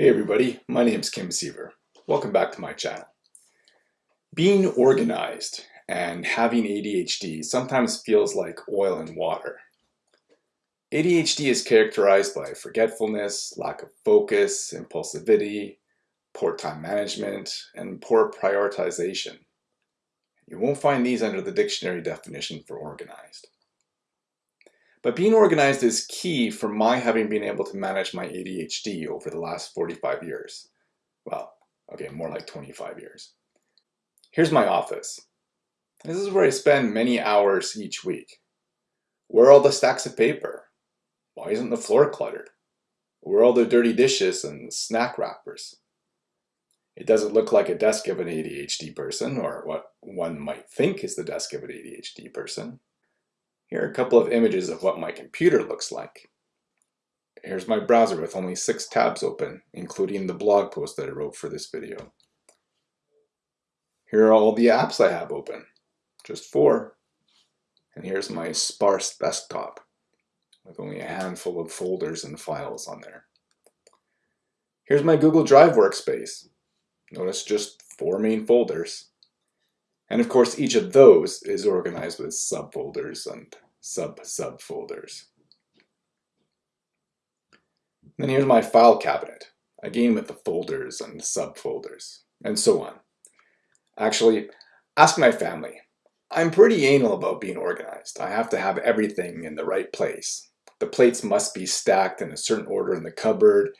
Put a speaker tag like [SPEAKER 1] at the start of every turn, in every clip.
[SPEAKER 1] Hey everybody, my name is Kim Seaver. Welcome back to my channel. Being organized and having ADHD sometimes feels like oil and water. ADHD is characterized by forgetfulness, lack of focus, impulsivity, poor time management, and poor prioritization. You won't find these under the dictionary definition for organized. But being organized is key for my having been able to manage my ADHD over the last 45 years. Well, okay, more like 25 years. Here's my office. This is where I spend many hours each week. Where are all the stacks of paper? Why isn't the floor cluttered? Where are all the dirty dishes and snack wrappers? It doesn't look like a desk of an ADHD person, or what one might think is the desk of an ADHD person. Here are a couple of images of what my computer looks like. Here's my browser with only six tabs open, including the blog post that I wrote for this video. Here are all the apps I have open, just four. And here's my sparse desktop with only a handful of folders and files on there. Here's my Google Drive workspace. Notice just four main folders. And of course, each of those is organized with subfolders and sub-subfolders. Then here's my file cabinet, again with the folders and subfolders, and so on. Actually, ask my family. I'm pretty anal about being organized. I have to have everything in the right place. The plates must be stacked in a certain order in the cupboard,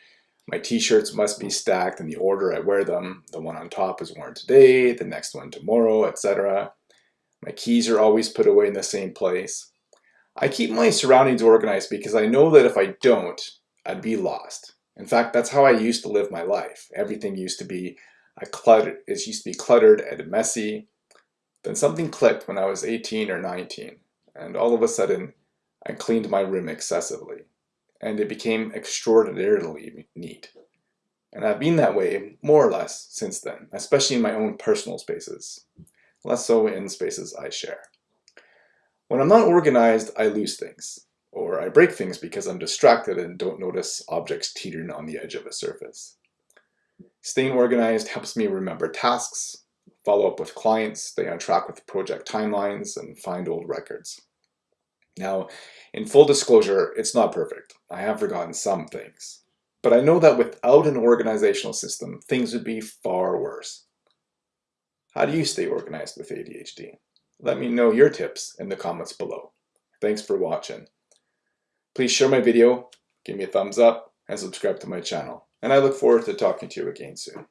[SPEAKER 1] my t-shirts must be stacked in the order I wear them. The one on top is worn today, the next one tomorrow, etc. My keys are always put away in the same place. I keep my surroundings organized because I know that if I don't, I'd be lost. In fact, that's how I used to live my life. Everything used to be a cluttered, it used to be cluttered and messy. Then something clicked when I was 18 or 19, and all of a sudden, I cleaned my room excessively and it became extraordinarily neat. And I've been that way more or less since then, especially in my own personal spaces, less so in spaces I share. When I'm not organized, I lose things, or I break things because I'm distracted and don't notice objects teetering on the edge of a surface. Staying organized helps me remember tasks, follow up with clients, stay on track with project timelines, and find old records. Now, in full disclosure, it's not perfect. I have forgotten some things. But I know that without an organizational system, things would be far worse. How do you stay organized with ADHD? Let me know your tips in the comments below. Thanks for watching. Please share my video, give me a thumbs up, and subscribe to my channel. And I look forward to talking to you again soon.